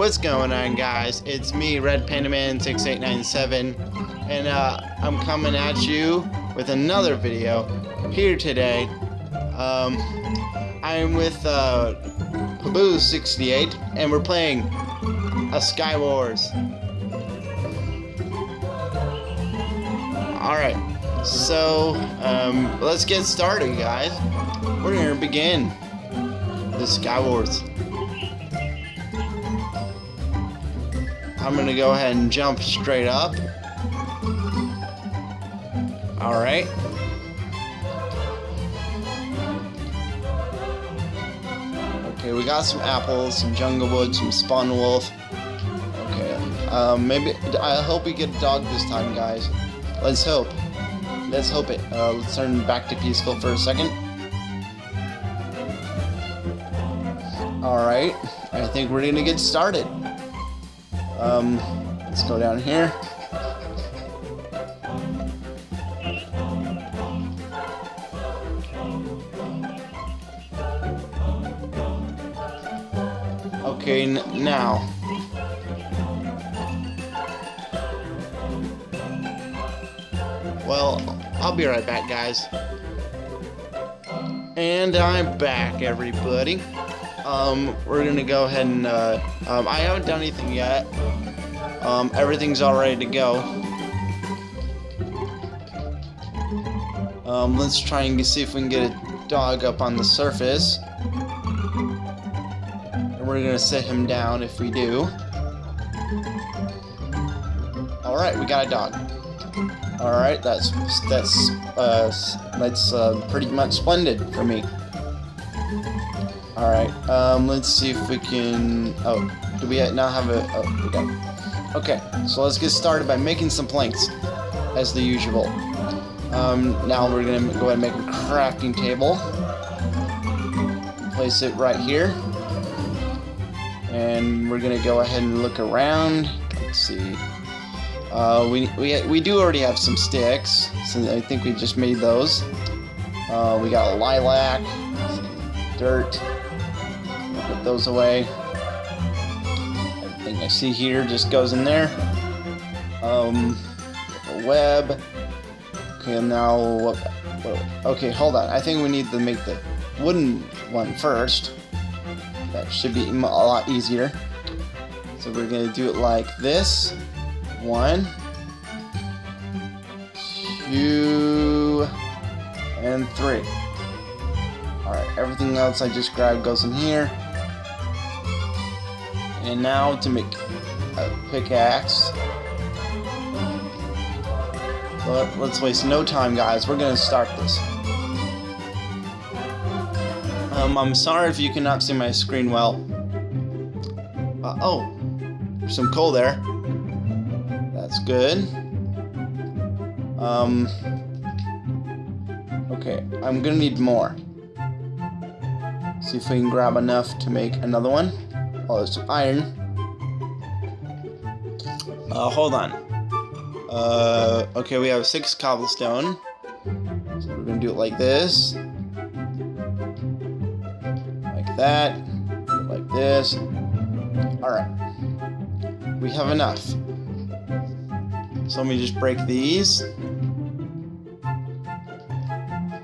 What's going on, guys? It's me, Red Panda Man 6897 and uh, I'm coming at you with another video here today. Um, I'm with uh, Paboo68, and we're playing a Sky Wars. Alright, so um, let's get started, guys. We're gonna begin the Sky Wars. I'm gonna go ahead and jump straight up. Alright. Okay, we got some apples, some jungle wood, some spawn wolf. Okay, um, maybe, I hope we get a dog this time, guys. Let's hope. Let's hope it. Uh, let's turn back to peaceful for a second. Alright, I think we're gonna get started. Um, let's go down here. Okay, now. Well, I'll be right back, guys. And I'm back, everybody. Um, we're gonna go ahead and, uh, um, I haven't done anything yet. Um, everything's all ready to go. Um, let's try and see if we can get a dog up on the surface. And we're gonna sit him down if we do. Alright, we got a dog. Alright, that's, that's, uh, that's, uh, pretty much splendid for me. Alright, um, let's see if we can... Oh, do we now have a... Oh, we got... Okay, so let's get started by making some planks, as the usual. Um, now we're gonna go ahead and make a crafting table. Place it right here. And we're gonna go ahead and look around. Let's see. Uh, we, we, we do already have some sticks, so I think we just made those. Uh, we got lilac, dirt, put those away. I see here just goes in there. Um, web. Okay, now? Okay, hold on. I think we need to make the wooden one first. That should be a lot easier. So we're gonna do it like this. One, two, and three. Alright, everything else I just grabbed goes in here. And now to make a pickaxe. But let's waste no time, guys. We're gonna start this. Um, I'm sorry if you cannot see my screen well. Uh, oh, there's some coal there. That's good. Um, okay, I'm gonna need more. See if we can grab enough to make another one. Oh, there's some iron. Uh, hold on. Uh, okay, we have six cobblestone. So we're gonna do it like this. Like that. Like this. Alright. We have enough. So let me just break these.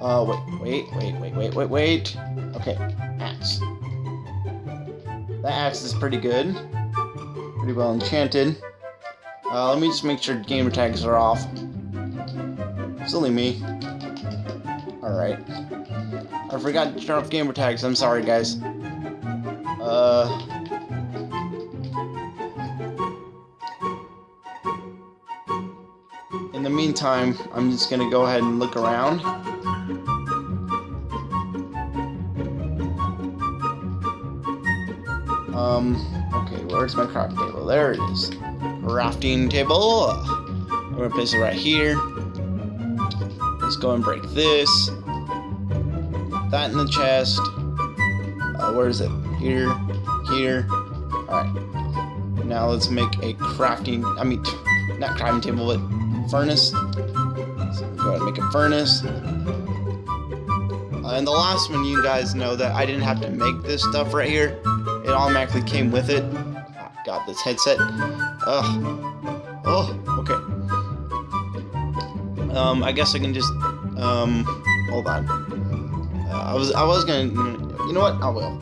Uh, wait, wait, wait, wait, wait, wait, wait. Okay, axe. The axe is pretty good. Pretty well enchanted. Uh, let me just make sure gamer tags are off. It's only me. Alright. I forgot to turn off gamer tags. I'm sorry, guys. Uh... In the meantime, I'm just gonna go ahead and look around. Um, okay, where's my crafting table? There it is. Crafting table. I'm gonna place it right here. Let's go and break this. That in the chest. Uh, where is it? Here, here. Alright. Now let's make a crafting, I mean, not crafting table, but furnace. So go ahead and make a furnace. Uh, and the last one, you guys know that I didn't have to make this stuff right here. It automatically came with it. God, this headset. Ugh. Oh, okay. Um, I guess I can just, um, hold on. Uh, I was, I was gonna, you know what? I will.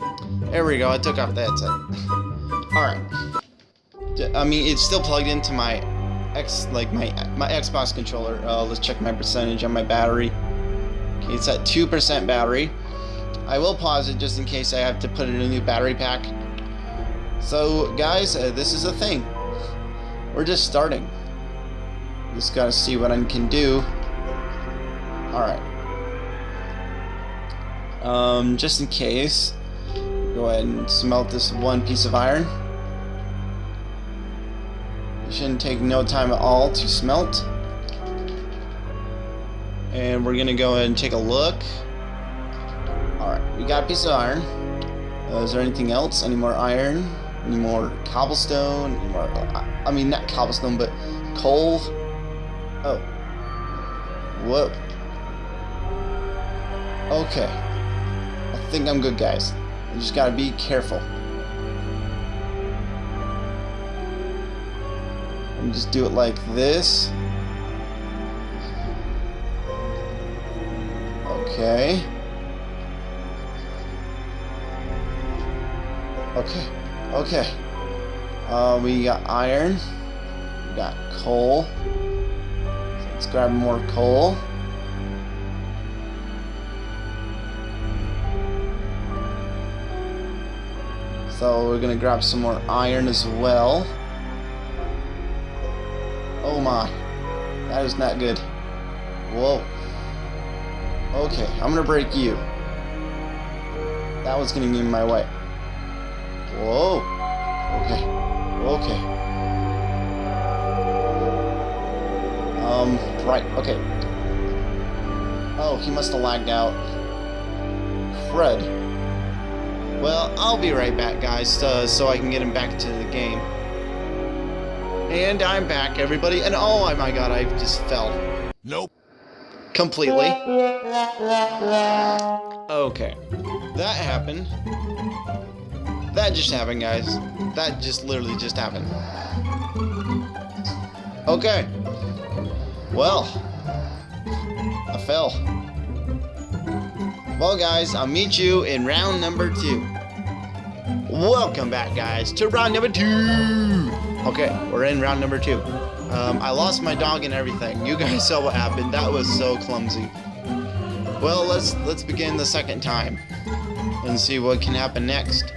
There we go. I took off the headset. All right. I mean, it's still plugged into my X, like my my Xbox controller. Uh, let's check my percentage on my battery. Okay, it's at two percent battery. I will pause it just in case I have to put in a new battery pack. So, guys, uh, this is a thing. We're just starting. Just gotta see what I can do. Alright. Um, just in case, go ahead and smelt this one piece of iron. It shouldn't take no time at all to smelt. And we're gonna go ahead and take a look. We got a piece of iron. Uh, is there anything else? Any more iron? Any more cobblestone? Any more, I mean, not cobblestone, but coal? Oh. Whoa. Okay. I think I'm good, guys. I just gotta be careful. And just do it like this. Okay. Okay. Okay. Uh, we got iron. We got coal. So let's grab more coal. So we're gonna grab some more iron as well. Oh my. That is not good. Whoa. Okay, I'm gonna break you. That was getting in my way. Whoa. Okay. Okay. Um, right, okay. Oh, he must have lagged out. Fred. Well, I'll be right back, guys, uh, so I can get him back to the game. And I'm back, everybody. And oh my god, I just fell. Nope. Completely. Okay. That happened. That just happened, guys. That just literally just happened. Okay. Well. I fell. Well, guys, I'll meet you in round number two. Welcome back, guys, to round number two. Okay, we're in round number two. Um, I lost my dog and everything. You guys saw what happened. That was so clumsy. Well, let's let's begin the second time and see what can happen next.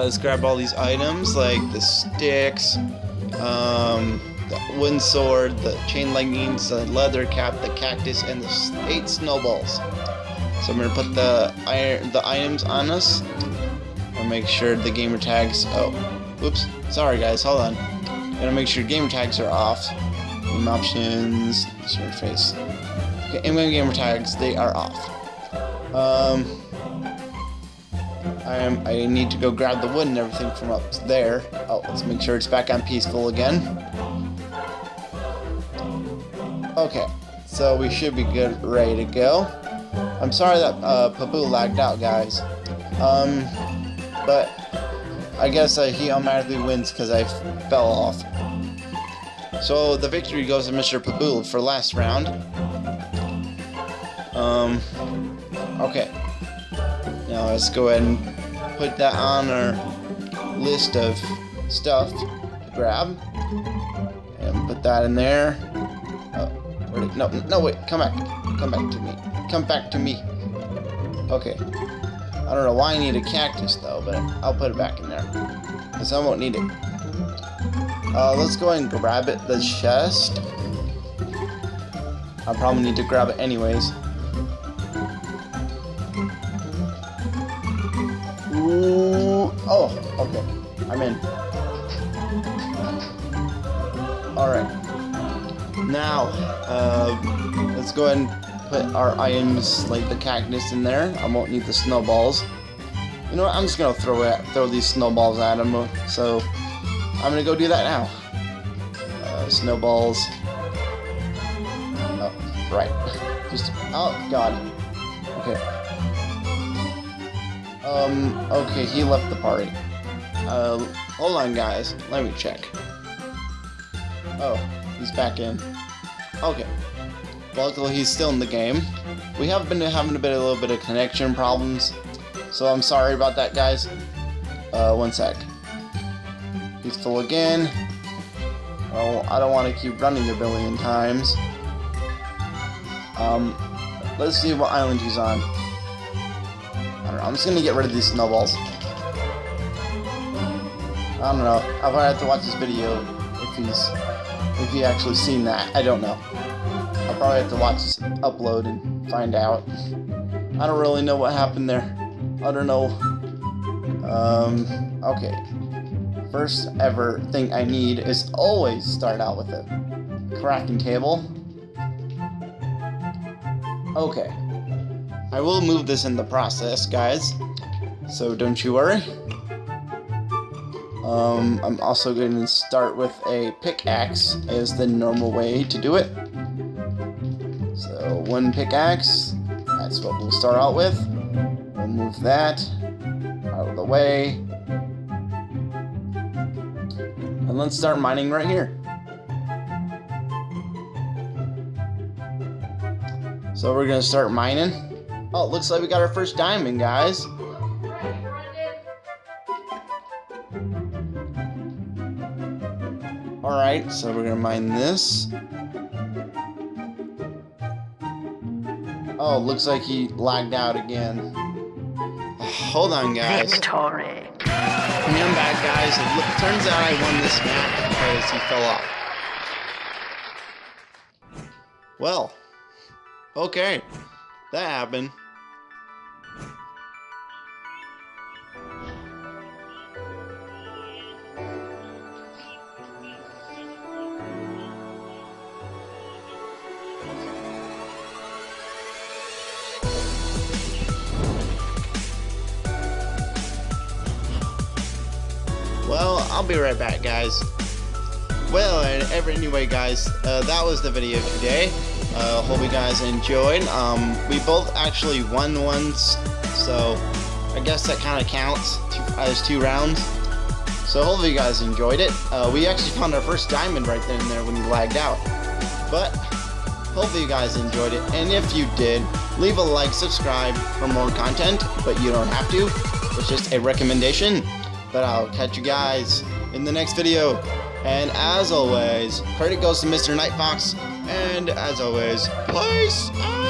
Let's grab all these items like the sticks, um, the wooden sword, the chain leggings, the leather cap, the cactus, and the eight snowballs. So I'm gonna put the iron, the items on us, and make sure the gamer tags. Oh, whoops. Sorry guys. Hold on. Gotta make sure gamer tags are off. Game options, surface. Okay, in gamer tags, they are off. Um. I am. I need to go grab the wood and everything from up there. Oh, let's make sure it's back on peaceful again. Okay, so we should be good, ready to go. I'm sorry that uh, Pabu lagged out, guys. Um, but I guess uh, he automatically wins because I fell off. So the victory goes to Mr. Pabu for last round. Um, okay. Now let's go ahead and put that on our list of stuff to grab. And put that in there. Oh, did, no, no, wait, come back. Come back to me. Come back to me. Okay. I don't know why I need a cactus though, but I'll put it back in there. Because I won't need it. Uh, let's go and grab it, the chest. I probably need to grab it anyways. Oh, okay. I'm in. Alright. Now, uh, let's go ahead and put our items, like the cactus in there. I won't need the snowballs. You know what, I'm just gonna throw it, throw these snowballs at him, so I'm gonna go do that now. Uh, snowballs. Oh, right. Just, oh, God. Okay. Um, okay, he left the party. Uh, hold on, guys. Let me check. Oh, he's back in. Okay. Luckily, he's still in the game. We have been having a bit, a little bit of connection problems, so I'm sorry about that, guys. Uh, one sec. He's full again. Oh, I don't want to keep running a billion times. Um, let's see what island he's on. I. I'm just gonna get rid of these snowballs. I don't know. I'll probably have to watch this video if he's if he actually seen that. I don't know. I'll probably have to watch this upload and find out. I don't really know what happened there. I don't know. Um, okay. First ever thing I need is always start out with a crafting table. Okay. I will move this in the process, guys. So don't you worry. Um, I'm also going to start with a pickaxe as the normal way to do it. So one pickaxe, that's what we'll start out with. We'll move that out of the way. And let's start mining right here. So we're gonna start mining. Oh, looks like we got our first diamond, guys. Alright, so we're gonna mine this. Oh, looks like he lagged out again. Hold on, guys. Victory. I'm back, guys. It turns out I won this match because he fell off. Well, okay. That happened. I'll be right back, guys. Well, and anyway, guys, uh, that was the video today. Uh, hope you guys enjoyed. Um, we both actually won once, so I guess that kind of counts two, as two rounds. So hopefully you guys enjoyed it. Uh, we actually found our first diamond right then and there when he lagged out. But hopefully you guys enjoyed it. And if you did, leave a like, subscribe for more content, but you don't have to. It's just a recommendation. But I'll catch you guys in the next video. And as always, credit goes to Mr. Nightfox. And as always, peace!